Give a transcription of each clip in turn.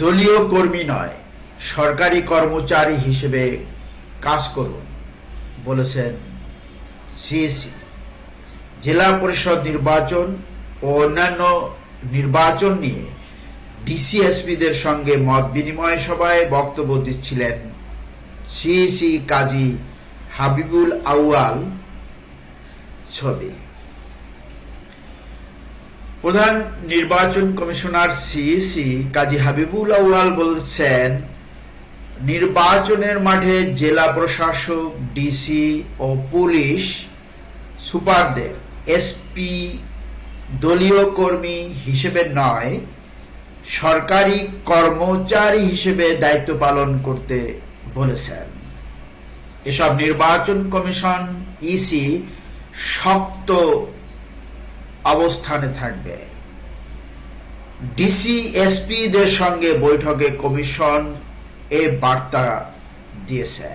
দলীয় কর্মী নয়, সরকারি কর্মচারী হিসেবে কাজ করুন, বলেছেন সিএসি জেলা পরিষদ নির্বাচন ও অন্যান্য নির্বাচন নিয়ে ডিসিএসপিদের সঙ্গে মত বিনিময় সভায় বক্তব্য দিচ্ছিলেন সিএসি কাজী হাবিবুল আউয়াল ছবি। প্রধান নির্বাচন কমিশনার সিইসি কাজী হাবিবুল আউয়াল বলছেন, নির্বাচনের মাঠে জেলা প্রশাসক ডিসি ও পুলিশ সুপারদের এসপি দলীয় কর্মী হিসেবে নয়, সরকারি কর্মচারী হিসেবে দায়িত্ব পালন করতে বলেছেন। এসব নির্বাচন কমিশন ইসি শক্ত অবস্থানে থাকবে। ডিসি এসপিদের সঙ্গে বৈঠকে কমিশন এ বার্তা দিয়েছে।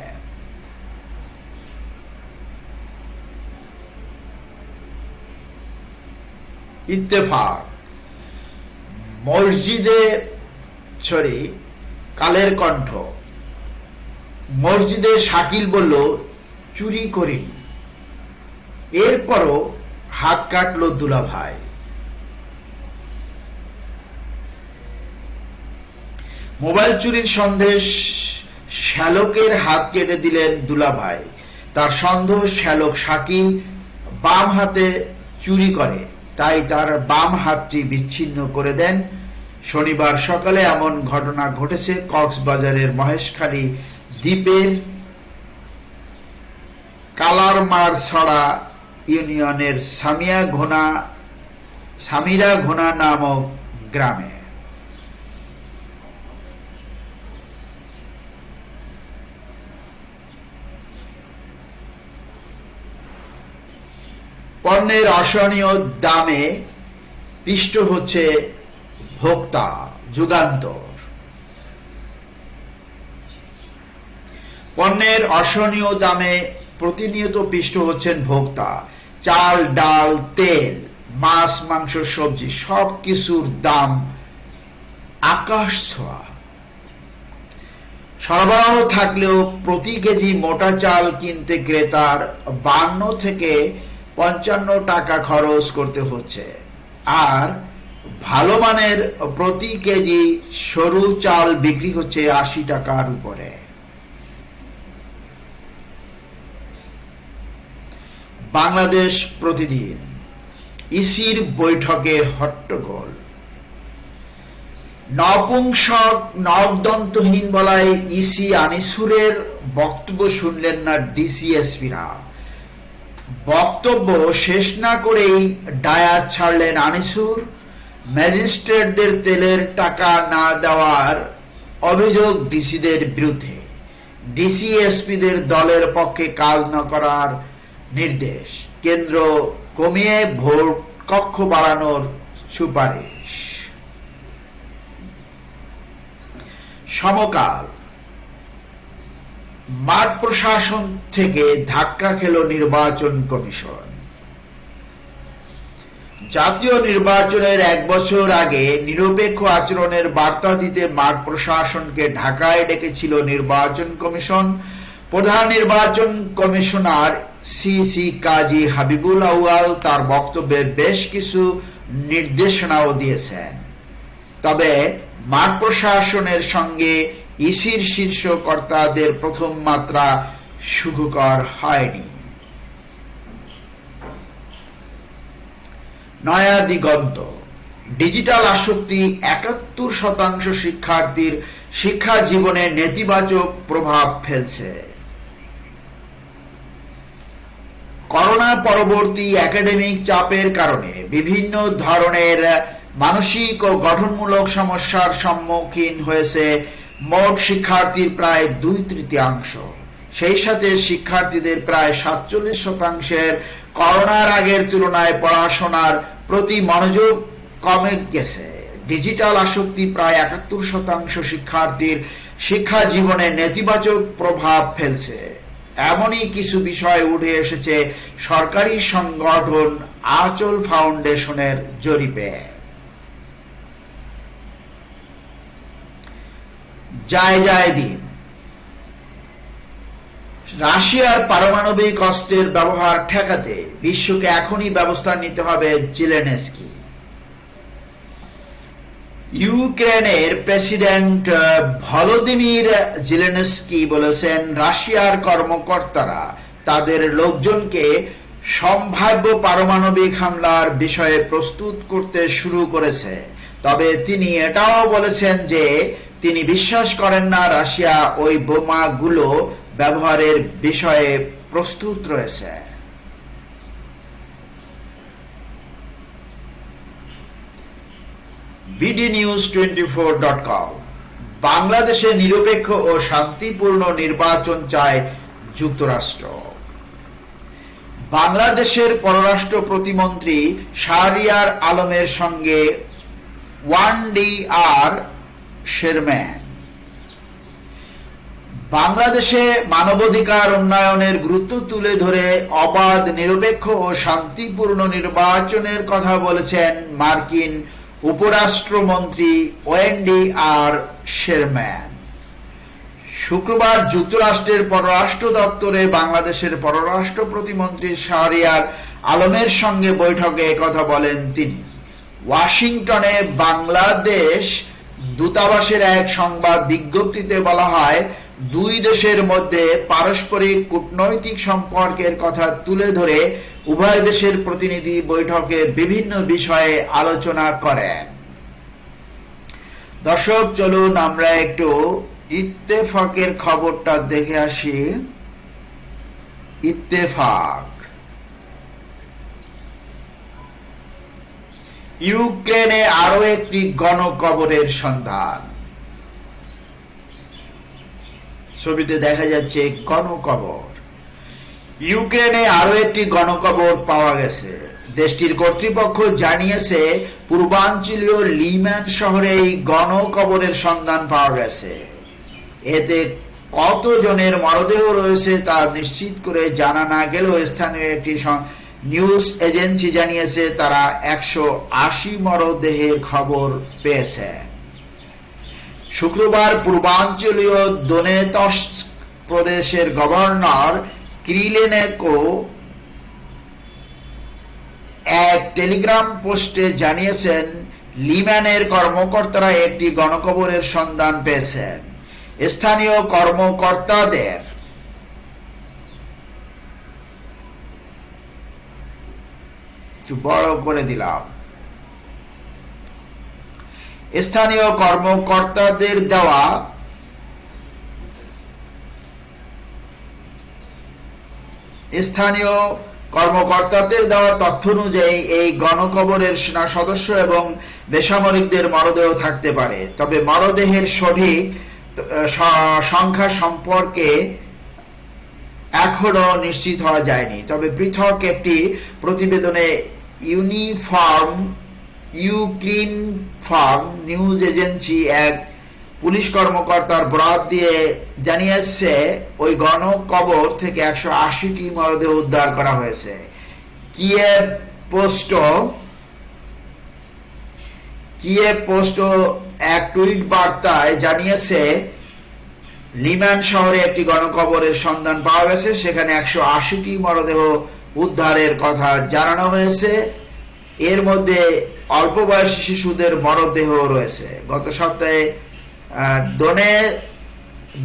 ইত্তেফাক, মসজিদে, সরি, কালের কণ্ঠ। মসজিদে শাকিল বলল, চুরি করিনি। এরপরও হাত কাটলো দুলা ভাই মোবাইল চুরির সন্দেশ শ্যালকের হাত কেটে দিলেন দুলা ভাই তার সন্দেহ শ্যালক শাকিল বাম হাতে চুরি করে, তাই তার বাম হাতটি বিচ্ছিন্ন করে দেন। শনিবার সকালে এমন ঘটনা ঘটেছে কক্সবাজারের মহেশখালী দ্বীপের কালারমার ছড়া ইউনিয়নের সামিয়া ঘোনা, সামিরা ঘোনা নামক গ্রামে। পণ্যের অসহনীয় দামে পিষ্ট হচ্ছে ভোক্তা যুগান্তর। পণ্যের অসহনীয় দামে প্রতিনিয়ত পিষ্ট হচ্ছেন ভোক্তা। চাল, ডাল, তেল, মাছ, মাংস, সবজি সব কিছুর দাম আকাশ ছোঁয়া। সরবরাহ থাকলেও প্রতি কেজি মোটা চাল কিনতে ক্রেতার বান্ন থেকে পঞ্চান্ন টাকা খরচ করতে হচ্ছে। আর ভালো মানের প্রতি কেজি সরু চাল বিক্রি হচ্ছে আশি টাকার উপরে। বাংলাদেশ প্রতিদিন ইসির বৈঠকে হট্টগোল। নপুংসক, নবদন্তহীন বলায় ইসি আনিসুরের বক্তব্য শুনলেন না ডিসিএসপিরা। বক্তব্য শেষ না করেই ডায়াত ছাড়লেন আনিসুর। ম্যাজিস্ট্রেটদের তেলের টাকা না দেওয়ার অভিযোগ ডিসিদের বিরুদ্ধে। ডিসিএসপিদের দলের পক্ষে কাজ না করার নির্দেশ। কেন্দ্র কমিয়ে ভোট কক্ষ বাড়ানোর সুপারিশ। সমকাল। মাঠ প্রশাসন থেকে ধাক্কা খেল নির্বাচন কমিশন। জাতীয় নির্বাচনের এক বছর আগে নিরপেক্ষ আচরণের বার্তা দিতে মাঠ প্রশাসনকে ঢাকায় ডেকেছিল নির্বাচন কমিশন। প্রধান নির্বাচন কমিশনার সিসি কাজী হাবিবুল আউয়াল তার বক্তব্যে বেশ কিছু নির্দেশনাও দিয়েছেন। তবে মাঠ প্রশাসনের সঙ্গে ইসির শীর্ষ কর্তাদের প্রথম মাত্রা সুখকর হয়নি। নয়া দিগন্ত। ডিজিটাল আসক্তি একাত্তর শতাংশ শিক্ষার্থীর শিক্ষা জীবনে নেতিবাচক প্রভাব ফেলছে। করোনা পরবর্তী একাডেমিক চাপের কারণে বিভিন্ন ধরনের মানসিক ও গঠনমূলক সমস্যার সম্মুখীন হয়েছে মোট শিক্ষার্থীর প্রায় দুই তৃতীয়াংশ। সেই সাথে শিক্ষার্থীদের প্রায় সাতচল্লিশ শতাংশের করোনার আগের তুলনায় পড়াশোনার প্রতি মনোযোগ কমে গেছে। ডিজিটাল আসক্তি প্রায় একাত্তর শতাংশ শিক্ষার্থীর শিক্ষা জীবনে নেতিবাচক প্রভাব ফেলছে। এমনই কিছু বিষয় উঠে এসেছে সরকারি সংগঠন আচল ফাউন্ডেশনের জরিপে। যায় যায় দিন। রাশিয়ার পারমাণবিক অস্ত্রের ব্যবহার ঠেকাতে বিশ্বকে এখনই ব্যবস্থা নিতে হবে জিলেনেস্কি। ইউক্রেনের প্রেসিডেন্ট ভলোদিমির জিলেনস্কি বলেছেন, রাশিয়ার কর্মকর্তারা তাদের লোকজনকে সম্ভাব্য পারমাণবিক হামলার বিষয়ে প্রস্তুত করতে শুরু করেছে। তবে তিনি এটাও বলেছেন যে, তিনি বিশ্বাস করেন না রাশিয়া ওই বোমাগুলো ব্যবহারের বিষয়ে প্রস্তুত রয়েছে। BD news twenty four dot com বাংলাদেশে নিরপেক্ষ ও শান্তিপূর্ণ নির্বাচন চায় যুক্তরাষ্ট্র। বাংলাদেশের পররাষ্ট্র প্রতিমন্ত্রী শাহরিয়ার আলমের সঙ্গে ওয়ান ডি আর শেরম্যান বাংলাদেশে মানবাধিকার উন্নয়নের গুরুত্ব তুলে ধরে অবাধ, নিরপেক্ষ ও শান্তিপূর্ণ নির্বাচনের কথা বলেছেন মার্কিন উপরাষ্ট্রমন্ত্রী ওয়েন্ডি আর শেরম্যান। শুক্রবার যুক্তরাষ্ট্রের পররাষ্ট্র দপ্তরে বাংলাদেশের পররাষ্ট্র প্রতিমন্ত্রী শাহরিয়ার আলমের সঙ্গে বৈঠকে কথা বলেন তিনি। ওয়াশিংটনে বাংলাদেশ দূতাবাসের এক সংবাদ বিজ্ঞপ্তিতে বলা হয়, দুই দেশের মধ্যে পারস্পরিক কূটনৈতিক সম্পর্কের কথা তুলে ধরে উভয় দেশের প্রতিনিধি বৈঠকে বিভিন্ন বিষয়ে আলোচনা করেন। দর্শক, চলুন আমরা একটু ইত্তেফাকের খবরটা দেখে আসি। ইত্তেফাক। ইউক্রেনে আরও একটি গণকবরের সন্ধান। ছবিতে দেখা যাচ্ছে গণকবর। ইউক্রেনে আরও একটি গণকবর পাওয়া গেছে। দেশটির কর্তৃপক্ষ জানিয়েছে, পূর্বাঞ্চলীয় লিম্যান শহরে এই গণকবরের সন্ধান পাওয়া গেছে। এতে কতজনের মরদেহ রয়েছে তা নিশ্চিত করে জানা না গেলেও স্থানীয় একটি নিউজ এজেন্সি জানিয়েছে, তারা একশো আশি মরদেহের খবর পেয়েছে। শুক্রবার পূর্বাঞ্চলীয় দোনেতস প্রদেশের গভর্নর ক্রিলেনেকো এক টেলিগ্রাম পোস্টে জানিয়েছেন, লিম্যানের কর্মকর্তারা একটি গণকবরের সন্ধান পেয়েছেন। স্থানীয় কর্মকর্তাদের বড় করে দিলাম। স্থানীয় কর্মকর্তাদের দেওয়া স্থানীয় কর্মকর্তাদের দেওয়া তথ্য অনুযায়ী এই গণকবরের সেনা সদস্য এবং বেসামরিকদের মরদেহ থাকতে পারে। তবে মরদেহের সঠিক সংখ্যা সম্পর্কে এখনও নিশ্চিত হওয়া যায়নি। তবে পৃথক একটি প্রতিবেদনে ইউনিফর্ম ইউক্রিন ফার্ম নিউজ এজেন্সি এক পুলিশ কর্মকর্তার বরাত দিয়ে জানিয়েছে, ওই গণকবর থেকে একশো আশিটি মরদেহ উদ্ধার করা হয়েছে। কিয়ে পোস্ট? কিয়ে পোস্ট? এক টুইট বার্তায় জানিয়েছে, লিম্যান শহরে একটি গণকবরের সন্ধান পাওয়া গেছে, সেখানে একশো আশিটি মরদেহ উদ্ধারের কথা জানানো হয়েছে। এর মধ্যে অল্প বয়সী শিশুদের মরদেহ রয়েছে। গত সপ্তাহে দনে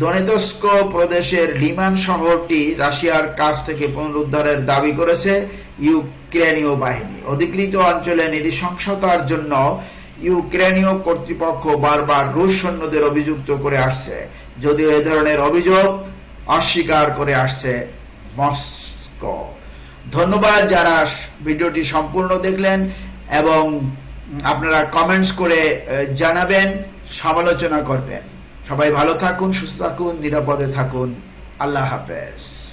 দনেতস্ক প্রদেশের লিমান শহরটি রাশিয়ার কাছ থেকে পুনরুদ্ধারের দাবি করেছে ইউক্রেনীয় বাহিনী। অধিকৃত অঞ্চলে নৃশংসতার জন্য ইউক্রেনীয় কর্তৃপক্ষ বারবার রুশ সৈন্যদের অভিযুক্ত করে আসছে। যদিও এ ধরনের অভিযোগ অস্বীকার করে আসছে মস্কো। ধন্যবাদ যারা ভিডিওটি সম্পূর্ণ দেখলেন এবং আপনারা কমেন্টস করে জানাবেন। সমালোচনা করবেন। সবাই ভালো থাকুন সুস্থ থাকুন নিরাপদে থাকুন। আল্লাহ হাফেজ।